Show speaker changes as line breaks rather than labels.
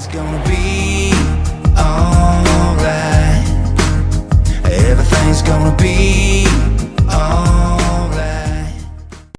Everything's gonna be alright. Everything's gonna be